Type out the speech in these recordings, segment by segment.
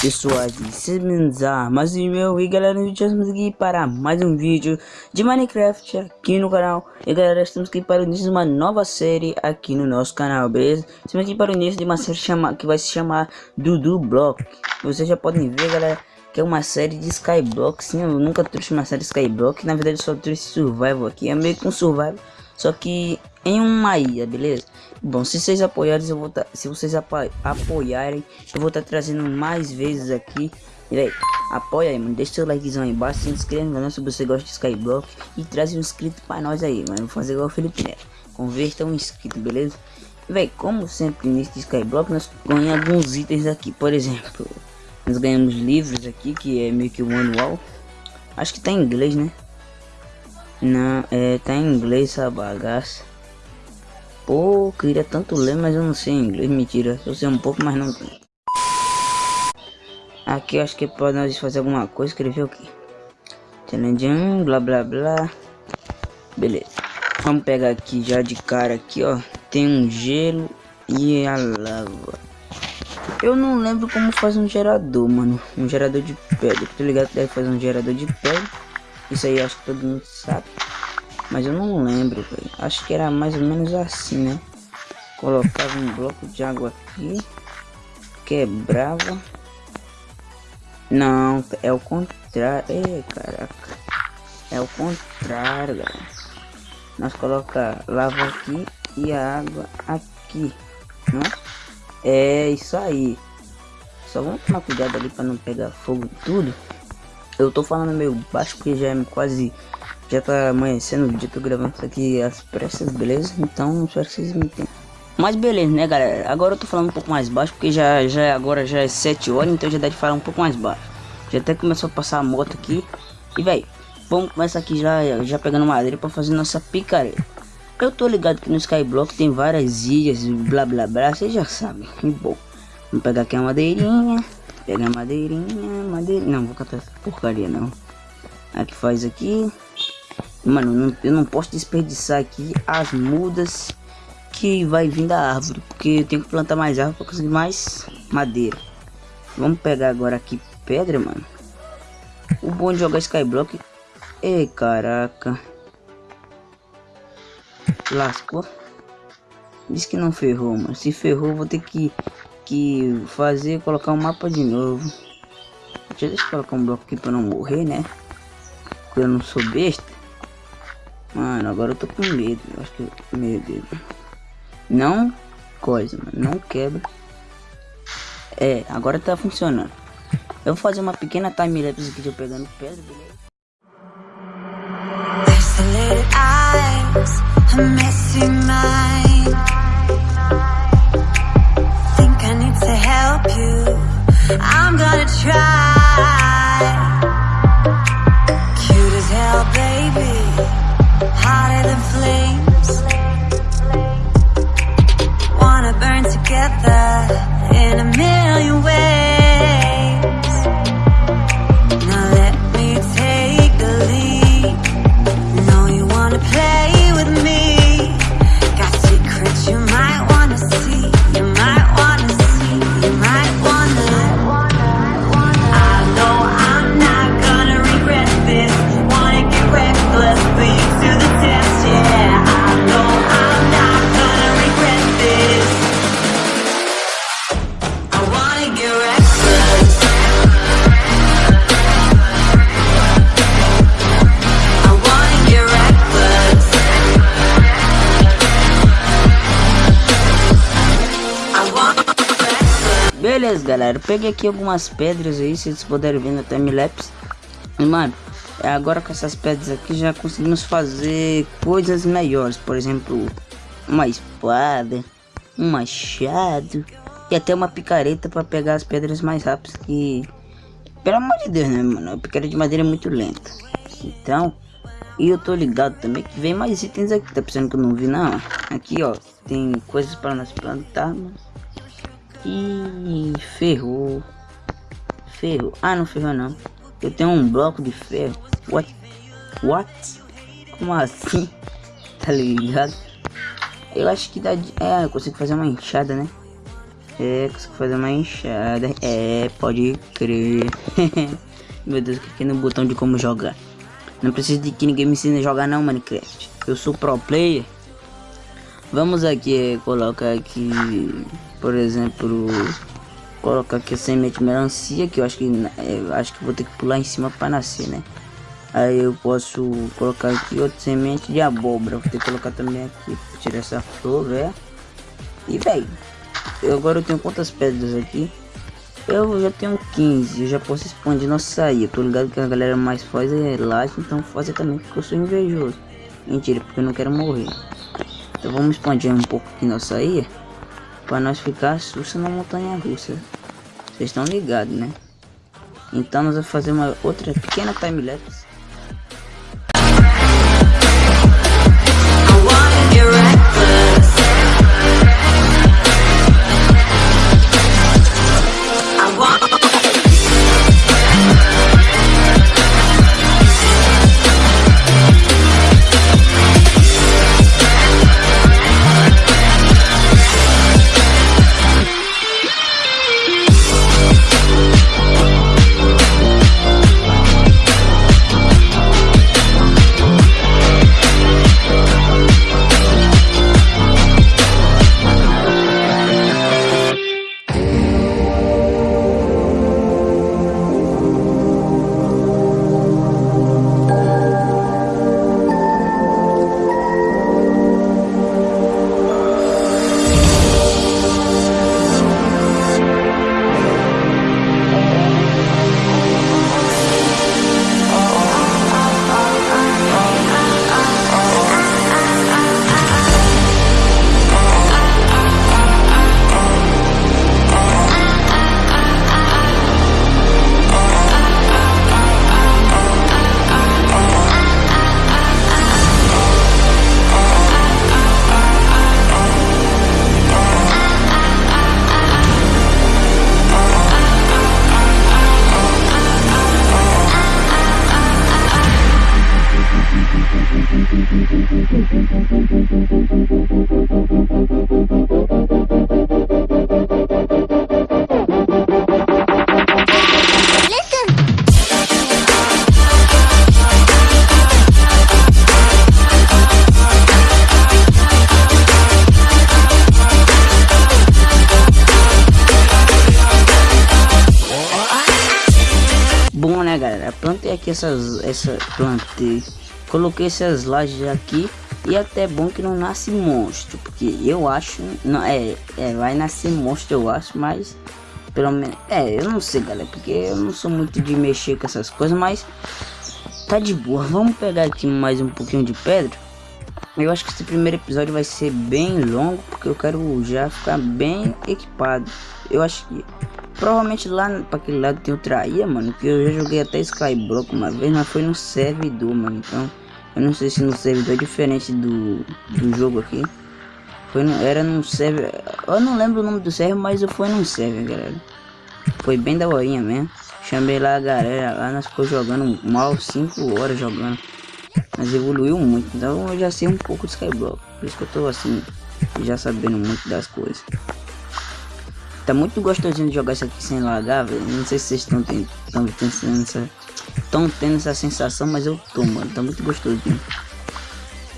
pessoal, bem-vindos a mais um meu e galera, estamos aqui para mais um vídeo de Minecraft aqui no canal. E galera, estamos aqui para o início de uma nova série aqui no nosso canal, beleza? Estamos aqui para o início de uma série chama, que vai se chamar Dudu Block. Vocês já podem ver galera, que é uma série de Skyblock. Sim, eu nunca trouxe uma série de Skyblock, na verdade só trouxe Survival aqui. É meio que um Survival, só que em uma ilha, beleza? Bom, se vocês apoiarem, eu vou tá, se vocês apo apoiarem, eu vou estar tá trazendo mais vezes aqui. E aí, apoia aí, mano. Deixa seu likezão aí embaixo, se inscreva no canal se você gosta de Skyblock e traz um inscrito para nós aí, mano. Vou fazer igual o Felipe Neto. Converta um inscrito, beleza? E véi, como sempre nesse Skyblock, nós ganhamos alguns itens aqui. Por exemplo, nós ganhamos livros aqui, que é meio que o manual. Acho que tá em inglês, né? Não, é, tá em inglês essa bagaça. Pô, queria tanto ler, mas eu não sei inglês. Mentira, eu sei um pouco, mas não Aqui acho que para nós fazer alguma coisa. Escrever o que? Tchananjan, blá blá blá. Beleza. Vamos pegar aqui já de cara aqui, ó. Tem um gelo e a lava. Eu não lembro como fazer um gerador, mano. Um gerador de pedra. Tô ligado que deve fazer um gerador de pedra. Isso aí acho que todo mundo sabe. Mas eu não lembro, velho. Acho que era mais ou menos assim, né? Colocava um bloco de água aqui. Quebrava. Não, é o contrário. Caraca. É o contrário, galera. Nós coloca lava aqui e a água aqui, né? É isso aí. Só vamos tomar cuidado ali para não pegar fogo tudo. Eu tô falando meio baixo porque já é quase já tá amanhecendo o vídeo, tô gravando isso aqui às pressas, beleza? Então espero que vocês me entendam. Mas beleza, né galera? Agora eu tô falando um pouco mais baixo, porque já, já agora já é 7 horas, então já dá de falar um pouco mais baixo. Já até começou a passar a moto aqui. E velho, vamos começar aqui já, já pegando madeira pra fazer nossa picareta. Eu tô ligado que no Skyblock tem várias ilhas blá blá blá, vocês já sabem. E bom, vamos pegar aqui a madeirinha. Pegar a madeirinha, madeirinha. Não, vou catar essa porcaria não. Aqui faz aqui. Mano, eu não posso desperdiçar aqui as mudas que vai vir da árvore. Porque eu tenho que plantar mais árvore para conseguir mais madeira. Vamos pegar agora aqui pedra, mano. O bom de jogar Skyblock... Ei, caraca. Lascou. Diz que não ferrou, mano. Se ferrou, vou ter que, que fazer, colocar um mapa de novo. Deixa eu colocar um bloco aqui para não morrer, né? Porque eu não sou besta. Mano, agora eu tô com medo. Eu acho que. Meu Deus. Não coisa, mano. Não quebra. É, agora tá funcionando. Eu vou fazer uma pequena time-lapse aqui de eu pegando pedra, beleza? Beleza, galera. Peguei aqui algumas pedras aí, se vocês puderem ver no timelapse. E, mano, agora com essas pedras aqui já conseguimos fazer coisas melhores. Por exemplo, uma espada, um machado e até uma picareta para pegar as pedras mais rápidas que... Pelo amor de Deus, né, mano? A picareta de madeira é muito lenta. Então, e eu tô ligado também que vem mais itens aqui. Tá pensando que eu não vi, não? Aqui, ó, tem coisas para nós plantar, Ih, ferrou. Ferrou. Ah, não ferrou não. Eu tenho um bloco de ferro. What? What? Como assim? Tá ligado? Eu acho que dá de... É, eu consigo fazer uma enxada, né? É, consigo fazer uma enxada. É, pode crer. Meu Deus, cliquei no botão de como jogar. Não preciso de que ninguém me ensine a jogar não, Minecraft. Eu sou pro player. Vamos aqui colocar aqui, por exemplo, colocar aqui a semente melancia, que eu acho que eu acho que vou ter que pular em cima para nascer, né? Aí eu posso colocar aqui outra semente de abóbora. Vou ter que colocar também aqui, tirar essa flor, velho. E velho, eu agora eu tenho quantas pedras aqui? Eu já tenho 15, eu já posso expandir nossa sair. Eu tô ligado que a galera mais faz é laje, então fazer também porque eu sou invejoso. Mentira, porque eu não quero morrer. Então vamos expandir um pouco aqui nossa sair. Pra nós ficar sussa na montanha russa. Vocês estão ligados, né? Então nós vamos fazer uma outra pequena time-lapse. Bom, aqui essas... Essa, plantei. Coloquei essas lajes aqui. E até é bom que não nasce monstro. Porque eu acho... Não, é, é, vai nascer monstro, eu acho. Mas... Pelo menos... É, eu não sei, galera. Porque eu não sou muito de mexer com essas coisas. Mas... Tá de boa. Vamos pegar aqui mais um pouquinho de pedra. Eu acho que esse primeiro episódio vai ser bem longo. Porque eu quero já ficar bem equipado. Eu acho que... Provavelmente lá para aquele lado tem outra ilha, mano. Que eu já joguei até Skyblock uma vez, mas foi no servidor, mano. Então, eu não sei se no servidor é diferente do, do jogo aqui. Foi no, era num server. Eu não lembro o nome do server, mas eu fui num server, galera. Foi bem da horinha mesmo. Chamei lá a galera, lá nós ficou jogando mal 5 horas jogando. Mas evoluiu muito, então eu já sei um pouco de Skyblock. Por isso que eu tô assim, já sabendo muito das coisas. Tá muito gostosinho de jogar isso aqui sem lagar, velho. Não sei se vocês estão tendo, tendo, essa, tão tendo essa sensação, mas eu tô, mano. Tá muito gostosinho.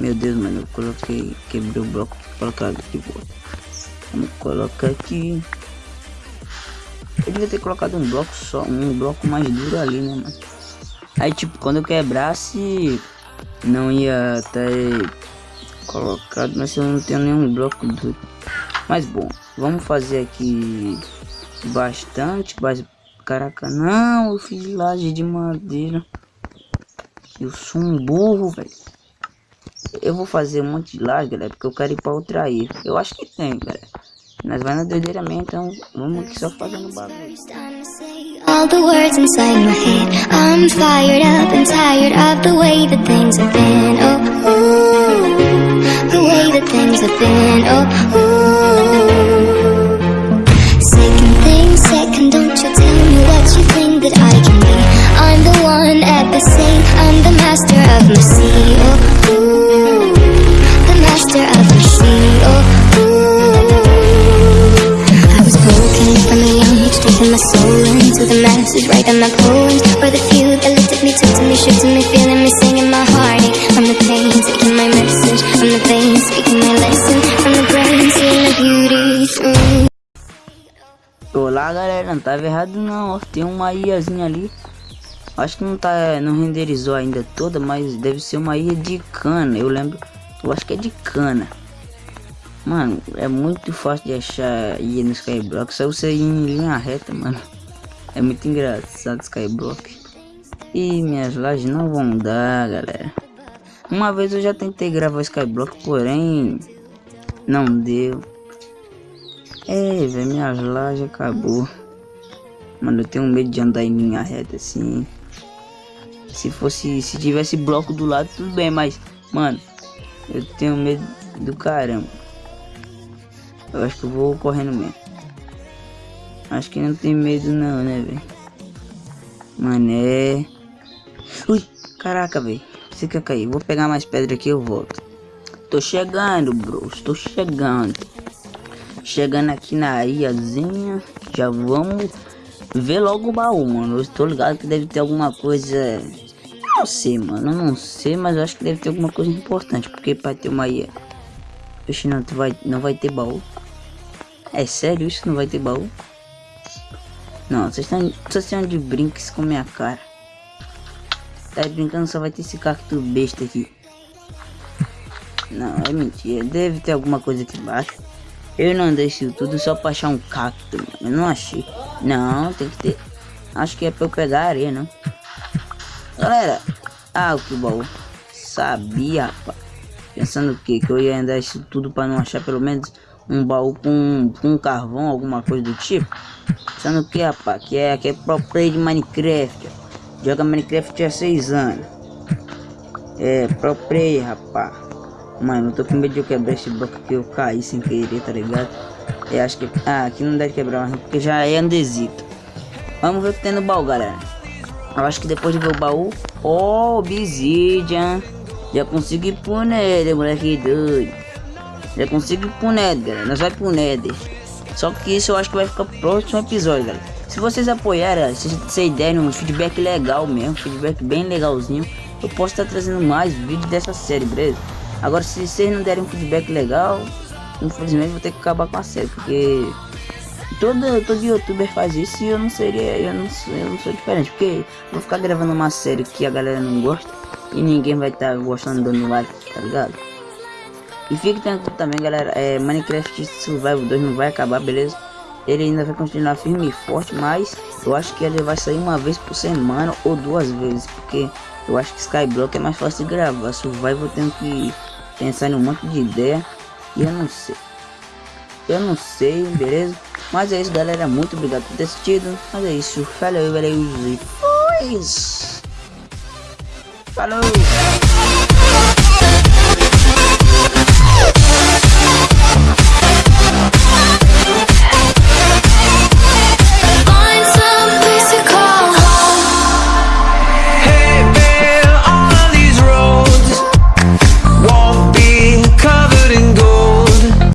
Meu Deus, mano. Eu coloquei, quebrei o bloco. Colocar aqui volta. Vamos colocar aqui. Eu devia ter colocado um bloco só, um bloco mais duro ali, né, mano? Aí, tipo, quando eu quebrasse, não ia ter colocado, mas eu não tenho nenhum bloco duro. Mas bom, vamos fazer aqui bastante, mas caraca, não, eu fiz laje de madeira. Eu sou um burro, velho. Eu vou fazer um monte de laje, galera, porque eu quero ir pra outra ilha. Eu acho que tem, galera. Nós vai na doideira mesmo, então vamos aqui só fazendo bagulho. All the words inside my head I'm fired up and tired of the way that things have been Oh, ooh, the way that things have been. Oh, ooh. second thing, second, don't you tell me what you think that I can be. I'm the one at the sea, I'm the master of my sea. Oh, ooh, the master of my sea. Oh, ooh. I was broken from a young age, taking my soul into the masses, right on my pole. Galera, não tava errado não, tem uma ilhazinha ali. Acho que não tá, não renderizou ainda toda, mas deve ser uma ilha de cana, eu lembro, eu acho que é de cana. Mano, é muito fácil de achar ilha no Skyblock, só você ir em linha reta, mano. É muito engraçado Skyblock. E minhas lajes não vão dar, galera. Uma vez eu já tentei gravar Skyblock, porém Não deu é, velho, minhas lajes acabou. Mano, eu tenho medo de andar em linha reta assim. Se fosse, se tivesse bloco do lado, tudo bem, mas, mano, eu tenho medo do caramba. Eu acho que eu vou correndo mesmo. Acho que não tem medo não, né, velho? Mano, é... Ui, caraca, velho. Você quer cair? Vou pegar mais pedra aqui e eu volto. Tô chegando, bro. Estou chegando. Chegando aqui na ilhazinha, já vamos ver logo o baú, mano. Eu estou ligado que deve ter alguma coisa... Não sei, mano, não sei, mas eu acho que deve ter alguma coisa importante, porque para ter uma ilha... Oxe, não, tu vai, não vai ter baú. É sério isso? Não vai ter baú? Não, vocês estão, vocês estão de brinques com minha cara. Tá brincando, só vai ter esse cacto besta aqui. Não, é mentira. Deve ter alguma coisa aqui embaixo. Eu não deixo tudo só pra achar um cacto, mano. Eu não achei. Não, tem que ter. Acho que é pra eu pegar areia, não. Galera. Ah, que baú. Sabia, rapaz. Pensando que, que eu ia andar isso tudo pra não achar pelo menos um baú com, com carvão, alguma coisa do tipo. Pensando que, rapaz, que é, que é pro play de Minecraft. Joga Minecraft há seis anos. É, pro play, rapaz. Mano, eu tô com medo de eu quebrar esse bloco que eu caí sem querer, tá ligado? Eu acho que... Ah, aqui não deve quebrar, porque já é andesito. Vamos ver o que tem no baú, galera. Eu acho que depois de ver o baú... Oh, obsidian. Já consigo ir pro Nether, moleque doido. Já consigo ir pro Nether, galera. Nós vai pro Nether. Só que isso eu acho que vai ficar pro próximo episódio, galera. Se vocês apoiarem, se vocês derem um feedback legal mesmo, feedback bem legalzinho, eu posso estar trazendo mais vídeos dessa série, beleza? Agora, se vocês não derem um feedback legal, infelizmente vou ter que acabar com a série, porque todo, todo youtuber faz isso e eu não seria, eu não, eu não sou diferente, porque vou ficar gravando uma série que a galera não gosta e ninguém vai estar tá gostando dando like, tá ligado? E fique tranquilo também, galera, é, Minecraft Survival 2 não vai acabar, beleza? Ele ainda vai continuar firme e forte, mas eu acho que ele vai sair uma vez por semana ou duas vezes, porque eu acho que Skyblock é mais fácil de gravar, Survival tenho que pensar em um monte de ideia e eu não sei. Eu não sei, beleza? Mas é isso, galera. Muito obrigado por ter assistido. Mas é isso. Falou, valeu e fui. Falou!